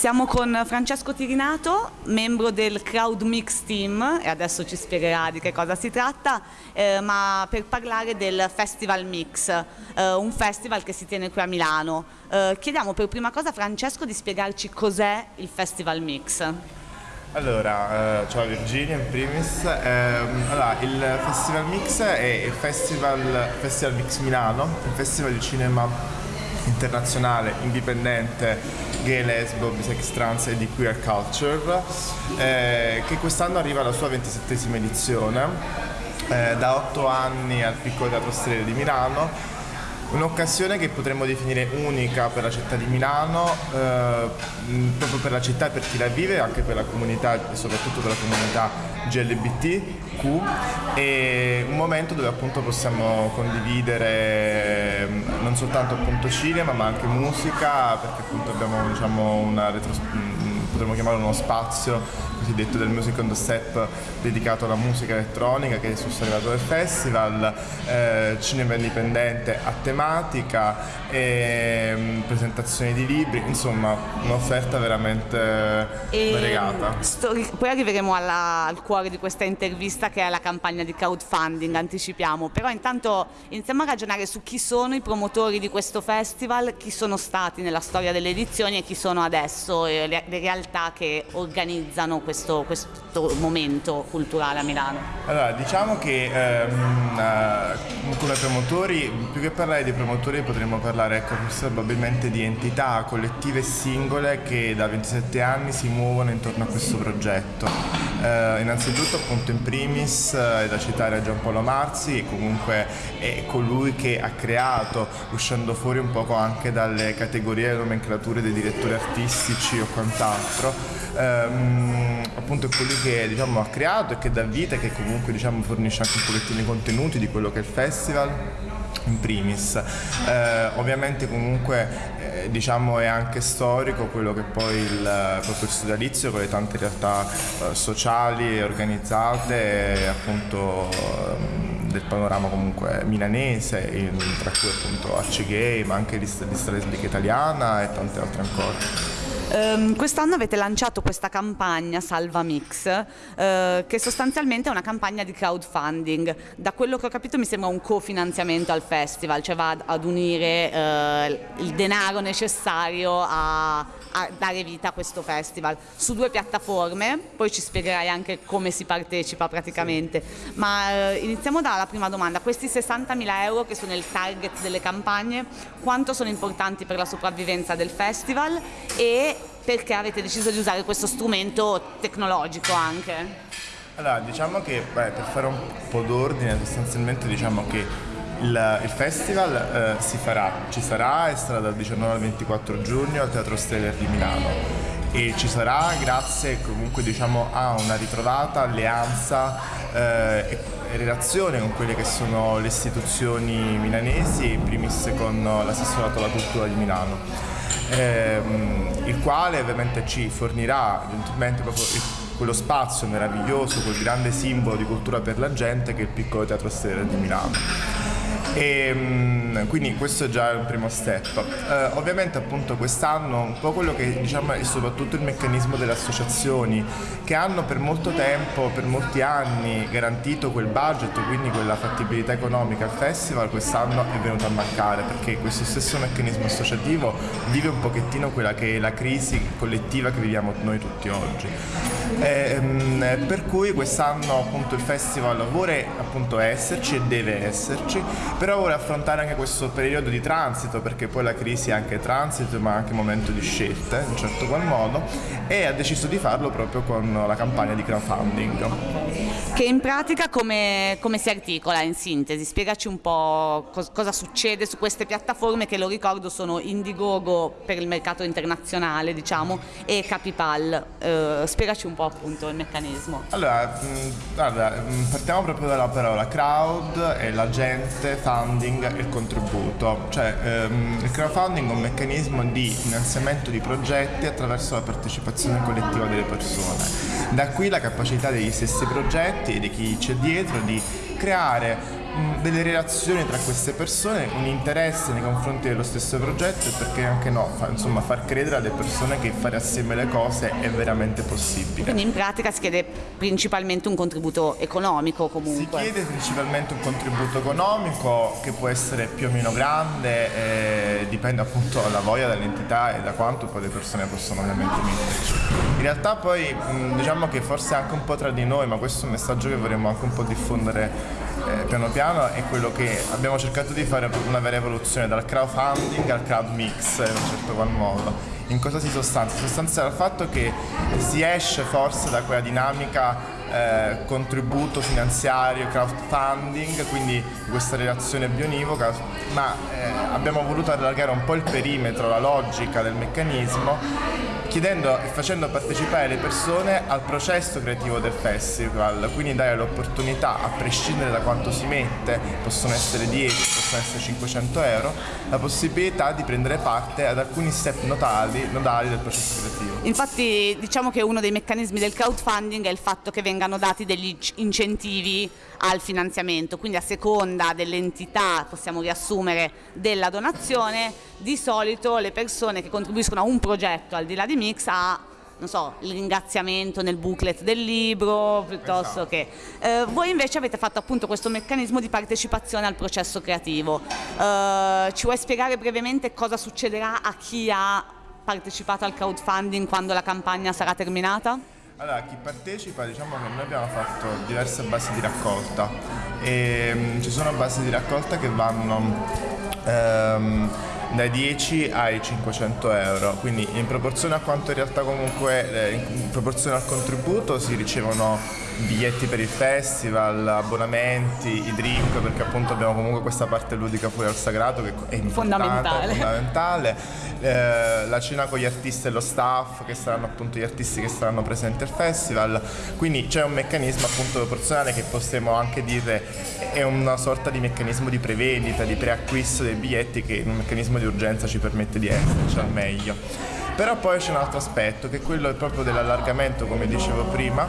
Siamo con Francesco Tirinato, membro del Crowd Mix Team e adesso ci spiegherà di che cosa si tratta, eh, ma per parlare del Festival Mix, eh, un festival che si tiene qui a Milano. Eh, chiediamo per prima cosa a Francesco di spiegarci cos'è il Festival Mix. Allora, eh, ciao Virginia in primis. Ehm, allora, il Festival Mix è il Festival, Festival Mix Milano, il festival di cinema internazionale, indipendente, gay, lesbo, bisex, trans e di queer culture, eh, che quest'anno arriva alla sua 27esima edizione. Eh, da otto anni al Piccolo Teatro Stelle di Milano Un'occasione che potremmo definire unica per la città di Milano, eh, proprio per la città e per chi la vive, anche per la comunità e soprattutto per la comunità GLBTQ e un momento dove appunto possiamo condividere non soltanto appunto cinema ma anche musica perché appunto abbiamo diciamo una retrospettiva potremmo chiamarlo uno spazio cosiddetto del Music on the Step dedicato alla musica elettronica che è sul arrivato del festival, eh, cinema indipendente a tematica, e, mh, mm, presentazioni di libri, insomma un'offerta veramente e variegata. poi arriveremo alla, al cuore di questa intervista che è la campagna di crowdfunding, anticipiamo, però intanto iniziamo a ragionare su chi sono i promotori di questo festival, chi sono stati nella storia delle edizioni e chi sono adesso le, le realtà che organizzano questo, questo momento culturale a Milano? Allora, diciamo che ehm, eh, come promotori, più che parlare di promotori potremmo parlare ecco, probabilmente di entità collettive singole che da 27 anni si muovono intorno a questo progetto. Eh, innanzitutto appunto in primis eh, è da citare Giampaolo Marzi che comunque è colui che ha creato, uscendo fuori un poco anche dalle categorie e nomenclature dei direttori artistici o quant'altro, teatro, ehm, appunto è colui che diciamo, ha creato e che dà vita e che comunque diciamo, fornisce anche un pochettino i contenuti di quello che è il festival in primis. Eh, ovviamente comunque eh, diciamo è anche storico quello che poi il, proprio sodalizio con le tante realtà eh, sociali organizzate appunto ehm, del panorama comunque milanese, in, tra cui appunto Arce Gay, ma anche lista, lista lesbica italiana e tante altre ancora. Um, quest'anno avete lanciato questa campagna Salva Mix, uh, che sostanzialmente è una campagna di crowdfunding. Da quello che ho capito mi sembra un cofinanziamento al festival, cioè va ad unire uh, il denaro necessario a, a, dare vita a questo festival su due piattaforme, poi ci spiegherai anche come si partecipa praticamente. Sì. Ma uh, iniziamo dalla prima domanda, questi 60.000 euro che sono il target delle campagne, quanto sono importanti per la sopravvivenza del festival e perché avete deciso di usare questo strumento tecnologico anche? Allora, diciamo che beh, per fare un po' d'ordine, sostanzialmente diciamo che il, il festival eh, si farà, ci sarà e sarà dal 19 al 24 giugno al Teatro Steller di Milano e ci sarà grazie comunque diciamo a una ritrovata alleanza eh, e relazione con quelle che sono le istituzioni milanesi, in primis con l'assessorato alla cultura di Milano ehm, il quale ovviamente ci fornirà eventualmente proprio il, quello spazio meraviglioso, quel grande simbolo di cultura per la gente che è il piccolo teatro Stella di Milano. E, ehm, quindi questo è già un primo step. Eh, ovviamente appunto quest'anno un po' quello che diciamo è soprattutto il meccanismo delle associazioni che hanno per molto tempo, per molti anni garantito quel budget, quindi quella fattibilità economica al festival, quest'anno è venuto a mancare perché questo stesso meccanismo associativo vive un pochettino quella che è la crisi collettiva che viviamo noi tutti oggi. Eh, per cui quest'anno appunto il festival vuole appunto esserci e deve esserci, però vuole affrontare anche questo periodo di transito perché poi la crisi è anche transito ma anche momento di scelte in un certo qual modo e ha deciso di farlo proprio con la campagna di crowdfunding. Che in pratica come, come si articola in sintesi? Spiegaci un po' cos cosa succede su queste piattaforme che lo ricordo sono Indiegogo per il mercato internazionale diciamo e Capipal. Eh, spiegaci un po' appunto il meccanismo. Allora, mh, guarda, partiamo proprio dalla parola crowd e la gente, funding e il contributo. Cioè, ehm, il crowdfunding è un meccanismo di finanziamento di progetti attraverso la partecipazione collettiva delle persone. Da qui la capacità degli stessi progetti e di chi c'è dietro di creare delle relazioni tra queste persone, un interesse nei confronti dello stesso progetto e perché anche no, fa, insomma far credere alle persone che fare assieme le cose è veramente possibile. Quindi in pratica si chiede principalmente un contributo economico comunque. Si chiede principalmente un contributo economico che può essere più o meno grande, eh, dipende appunto dalla voglia dall'entità e da quanto poi le persone possono ovviamente metterci. In realtà poi diciamo che forse anche un po' tra di noi, ma questo è un messaggio che vorremmo anche un po' diffondere eh, piano piano è quello che abbiamo cercato di fare una vera evoluzione dal crowdfunding al crowd mix in un certo qual modo. In cosa si sostanzia? Si sostanzia dal fatto che si esce forse da quella dinamica eh, contributo finanziario, crowdfunding, quindi questa relazione bionivoca, ma eh, abbiamo voluto allargare un po' il perimetro, la logica del meccanismo chiedendo e facendo partecipare le persone al processo creativo del festival, quindi dare l'opportunità, a prescindere da quanto si mette, possono essere 10, possono essere 500 euro, la possibilità di prendere parte ad alcuni step notali, nodali del processo creativo. Infatti diciamo che uno dei meccanismi del crowdfunding è il fatto che vengano dati degli incentivi al finanziamento, quindi a seconda dell'entità, possiamo riassumere, della donazione, di solito le persone che contribuiscono a un progetto al di là di Mix ha non so, il ringraziamento nel booklet del libro, piuttosto esatto. che... Eh, voi invece avete fatto appunto questo meccanismo di partecipazione al processo creativo. Eh, ci vuoi spiegare brevemente cosa succederà a chi ha partecipato al crowdfunding quando la campagna sarà terminata? Allora, chi partecipa, diciamo che noi abbiamo fatto diverse basi di raccolta e um, ci sono basi di raccolta che vanno um, dai 10 ai 500 euro, quindi in proporzione a quanto in realtà comunque, eh, in proporzione al contributo si ricevono biglietti per il festival, abbonamenti, i drink, perché appunto abbiamo comunque questa parte ludica fuori al sagrato che è fondamentale. fondamentale. Eh, la cena con gli artisti e lo staff, che saranno appunto gli artisti che saranno presenti al festival, quindi c'è un meccanismo appunto proporzionale che possiamo anche dire è una sorta di meccanismo di prevendita, di preacquisto dei biglietti che in un meccanismo di urgenza ci permette di esserci al meglio. Però poi c'è un altro aspetto che è quello proprio dell'allargamento, come dicevo prima,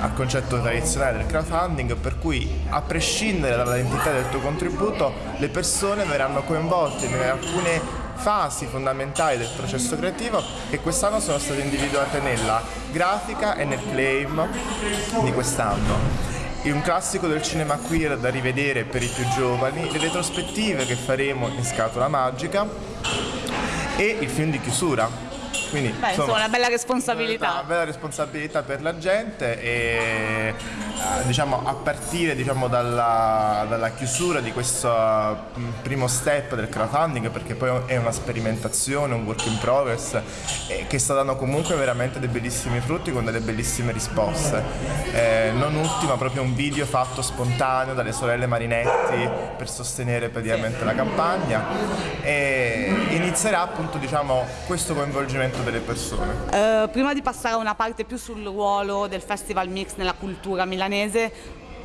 al concetto tradizionale del crowdfunding, per cui a prescindere dall'entità del tuo contributo, le persone verranno coinvolte in alcune fasi fondamentali del processo creativo che quest'anno sono state individuate nella grafica e nel claim di quest'anno. Un classico del cinema queer da rivedere per i più giovani, le retrospettive che faremo in Scatola Magica e il film di chiusura quindi, Beh, insomma, una bella responsabilità. Una bella responsabilità per la gente e eh, diciamo, a partire diciamo, dalla, dalla, chiusura di questo mm, primo step del crowdfunding, perché poi è una sperimentazione, un work in progress, che sta dando comunque veramente dei bellissimi frutti con delle bellissime risposte. Eh, non ultima proprio un video fatto spontaneo dalle sorelle Marinetti per sostenere praticamente la campagna e inizierà appunto diciamo, questo coinvolgimento rispetto delle persone. Uh, prima di passare a una parte più sul ruolo del Festival Mix nella cultura milanese,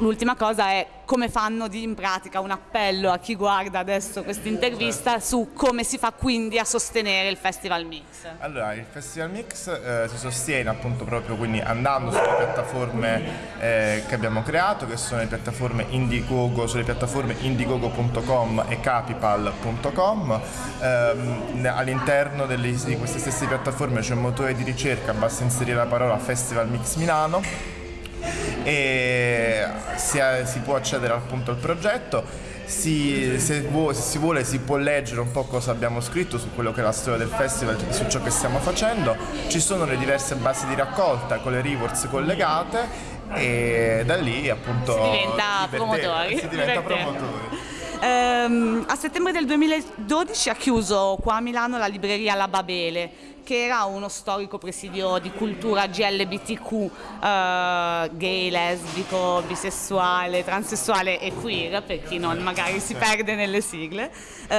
l'ultima cosa è come fanno di, in pratica un appello a chi guarda adesso questa intervista certo. su come si fa quindi a sostenere il Festival Mix. Allora, il Festival Mix eh, si sostiene appunto proprio quindi andando sulle piattaforme eh, che abbiamo creato, che sono le piattaforme Indiegogo, sulle piattaforme indiegogo.com e capipal.com. Eh, all'interno di queste stesse piattaforme c'è un motore di ricerca, basta inserire la parola Festival Mix Milano e si, si può accedere appunto al progetto. Si, se, vuole, se, si vuole si può leggere un po' cosa abbiamo scritto su quello che è la storia del festival su ciò che stiamo facendo. Ci sono le diverse basi di raccolta con le rewards collegate e da lì appunto si diventa promotori. Si diventa promotori. Um, a settembre del 2012 ha chiuso qua a Milano la libreria La Babele che era uno storico presidio di cultura GLBTQ, eh, gay, lesbico, bisessuale, transessuale e queer, per chi non magari si perde nelle sigle, uh,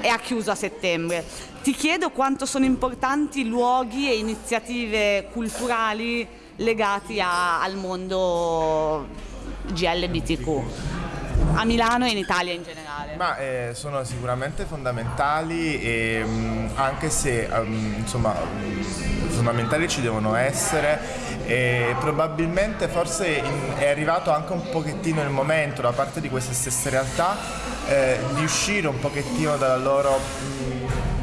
e ha chiuso a settembre. Ti chiedo quanto sono importanti luoghi e iniziative culturali legati a, al mondo GLBTQ a Milano e in Italia in generale? Ma eh, sono sicuramente fondamentali e, mh, mm, anche se um, insomma fondamentali ci devono essere e probabilmente forse in, è arrivato anche un pochettino il momento da parte di queste stesse realtà eh, di uscire un pochettino dalla loro... Mh,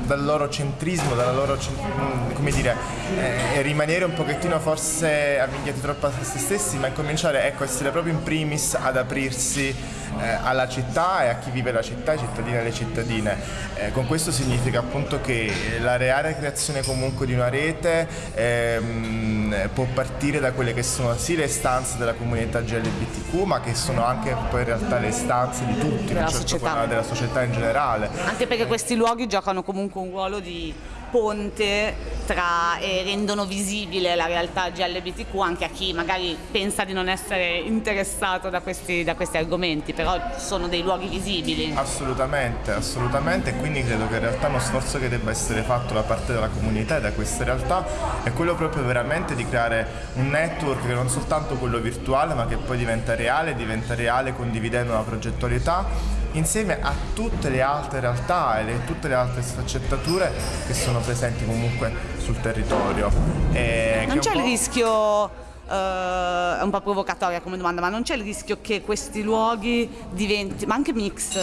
dal loro centrismo, dalla loro, mm, come dire, eh, rimanere un pochettino forse avvinghiati troppo a se stessi, ma incominciare ecco, essere proprio in primis ad aprirsi eh, alla città e a chi vive la città, ai cittadini e alle cittadine. Eh, con questo significa appunto che la reale creazione comunque di una rete ehm, può partire da quelle che sono sì le stanze della comunità GLBTQ, ma che sono anche poi in realtà le stanze di tutti, della, certo, società. della società in generale. Anche perché questi luoghi giocano comunque un ruolo di ponte tra, e rendono visibile la realtà GLBTQ anche a chi magari pensa di non essere interessato da questi, da questi argomenti, però sono dei luoghi visibili. Assolutamente, assolutamente, e quindi credo che in realtà uno sforzo che debba essere fatto da parte della comunità e da queste realtà è quello proprio veramente di creare un network che non soltanto quello virtuale ma che poi diventa reale, diventa reale condividendo una progettualità insieme a tutte le altre realtà e tutte le altre sfaccettature che sono presenti comunque sul territorio. E non c'è il rischio... Uh, è un po' provocatoria come domanda, ma non c'è il rischio che questi luoghi diventi, ma anche mix,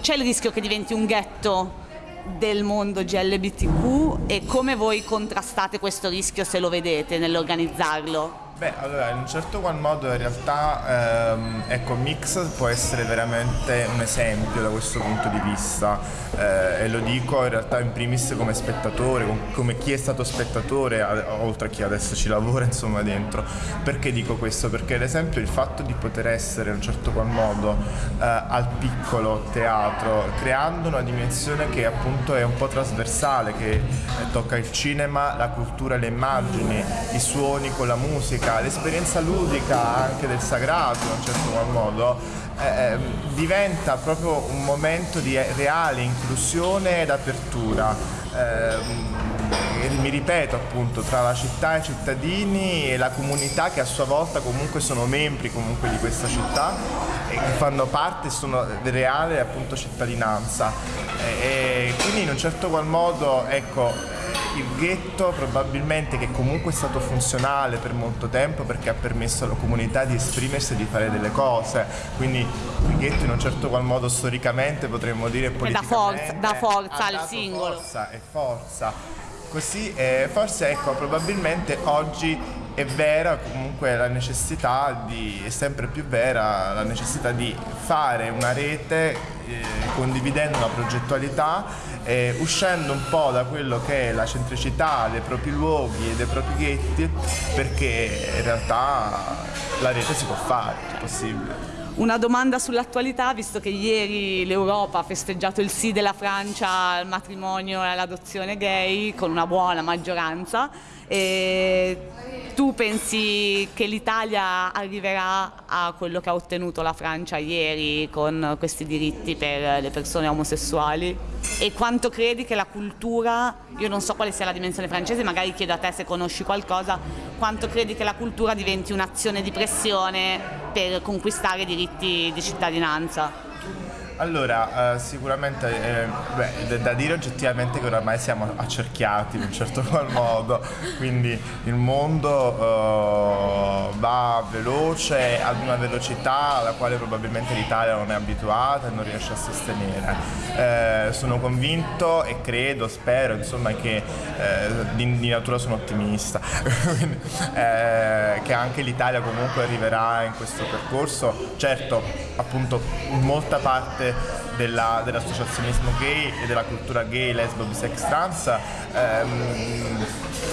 c'è il rischio che diventi un ghetto del mondo GLBTQ e come voi contrastate questo rischio se lo vedete nell'organizzarlo? Beh, allora, in un certo qual modo in realtà ehm, ecco, Mix può essere veramente un esempio da questo punto di vista eh, e lo dico in realtà in primis come spettatore, come chi è stato spettatore, oltre a chi adesso ci lavora insomma dentro. Perché dico questo? Perché ad esempio il fatto di poter essere in un certo qual modo eh, al piccolo teatro, creando una dimensione che appunto è un po' trasversale, che tocca il cinema, la cultura, le immagini, i suoni con la musica, l'esperienza ludica anche del sagrato in un certo qual modo, eh, ehm, diventa proprio un momento di reale inclusione ed apertura. Eh, mi ripeto appunto tra la città e i cittadini e la comunità che a sua volta comunque sono membri comunque di questa città e che fanno parte sono reale appunto cittadinanza e, e quindi in un certo qual modo ecco il ghetto probabilmente che comunque è stato funzionale per molto tempo perché ha permesso alla comunità di esprimersi e di fare delle cose, quindi il ghetto in un certo qual modo storicamente potremmo dire politicamente da forza, da forza al singolo. Forza e forza. Così eh, forse ecco probabilmente oggi è vera comunque la necessità di, è sempre più vera la necessità di fare una rete eh, condividendo una progettualità eh, uscendo un po' da quello che è la centricità dei propri luoghi e dei propri ghetti perché in realtà la rete si può fare, è possibile. Una domanda sull'attualità, visto che ieri l'Europa ha festeggiato il sì della Francia al matrimonio e all'adozione gay con una buona maggioranza, e tu pensi che l'Italia arriverà a quello che ha ottenuto la Francia ieri con questi diritti per le persone omosessuali? E quanto credi che la cultura, io non so quale sia la dimensione francese, magari chiedo a te se conosci qualcosa, quanto credi che la cultura diventi un'azione di pressione per conquistare diritti di cittadinanza? Allora, eh, sicuramente eh, beh, da dire oggettivamente che oramai siamo accerchiati in un certo qual modo, quindi il mondo eh, va veloce ad una velocità alla quale probabilmente l'Italia non è abituata e non riesce a sostenere. Eh, sono convinto e credo, spero insomma che eh, di, di, natura sono ottimista, quindi, eh, che anche l'Italia comunque arriverà in questo percorso. Certo, appunto, molta parte della, dell'associazionismo gay e della cultura gay, lesbo, bisex, trans, ehm,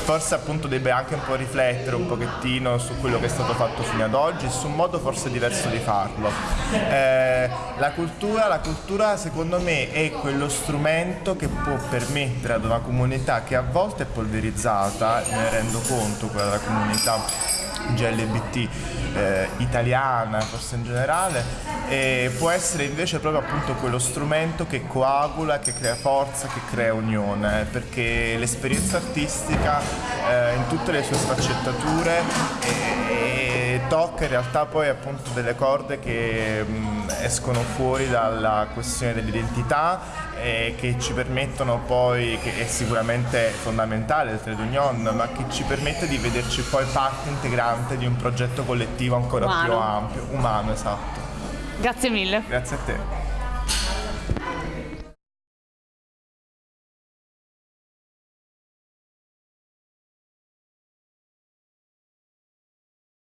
forse appunto debba anche un po' riflettere un pochettino su quello che è stato fatto fino ad oggi, su un modo forse diverso di farlo. Eh, la, cultura, la cultura secondo me è quello strumento che può permettere ad una comunità che a volte è polverizzata, me ne rendo conto, quella della comunità GLBT eh, italiana, forse in generale, e può essere invece proprio appunto quello strumento che coagula, che crea forza, che crea unione, perché l'esperienza artistica eh, in tutte le sue sfaccettature è, è tocca in realtà poi appunto delle corde che mh, escono fuori dalla questione dell'identità e che ci permettono poi, che è sicuramente fondamentale il trade union, ma che ci permette di vederci poi parte integrante di un progetto collettivo ancora Umano. più ampio, umano esatto. Grazie mille. Grazie a te.